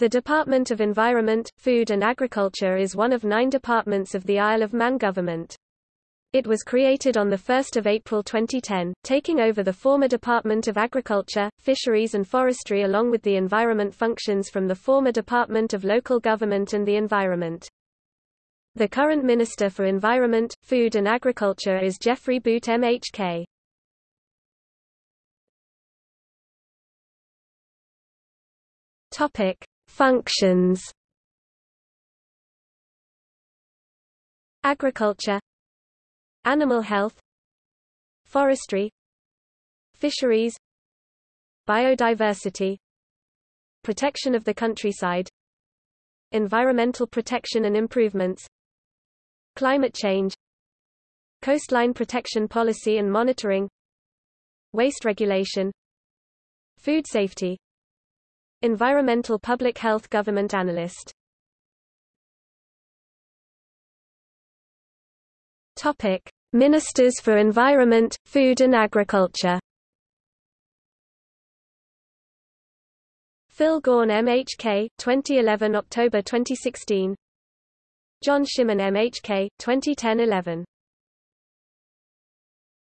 The Department of Environment, Food and Agriculture is one of nine departments of the Isle of Man government. It was created on 1 April 2010, taking over the former Department of Agriculture, Fisheries and Forestry along with the environment functions from the former Department of Local Government and the Environment. The current Minister for Environment, Food and Agriculture is Geoffrey Boot MHK. Topic: Functions. Agriculture. Animal health. Forestry. Fisheries. Biodiversity. Protection of the countryside. Environmental protection and improvements. Climate change. Coastline protection policy and monitoring. Waste regulation. Food safety Environmental Public Health Government Analyst Topic: Ministers for Environment, Food and Agriculture. Phil Gawne MHK, 2011 October 2016. John Shimmin MHK, 2010-11.